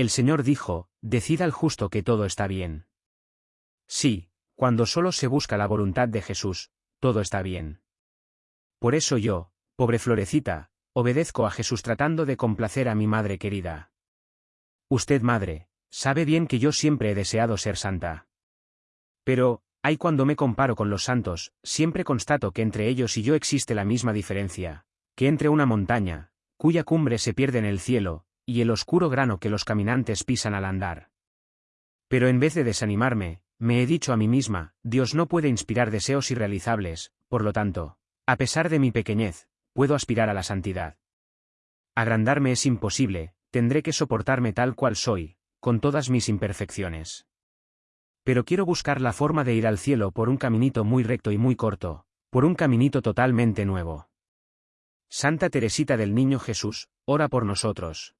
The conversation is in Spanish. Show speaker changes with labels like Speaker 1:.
Speaker 1: El Señor dijo, decida al justo que todo está bien. Sí, cuando solo se busca la voluntad de Jesús, todo está bien. Por eso yo, pobre florecita, obedezco a Jesús tratando de complacer a mi madre querida. Usted, madre, sabe bien que yo siempre he deseado ser santa. Pero, hay cuando me comparo con los santos, siempre constato que entre ellos y yo existe la misma diferencia, que entre una montaña, cuya cumbre se pierde en el cielo, y el oscuro grano que los caminantes pisan al andar. Pero en vez de desanimarme, me he dicho a mí misma, Dios no puede inspirar deseos irrealizables, por lo tanto, a pesar de mi pequeñez, puedo aspirar a la santidad. Agrandarme es imposible, tendré que soportarme tal cual soy, con todas mis imperfecciones. Pero quiero buscar la forma de ir al cielo por un caminito muy recto y muy corto, por un caminito totalmente nuevo. Santa Teresita del Niño Jesús, ora por nosotros.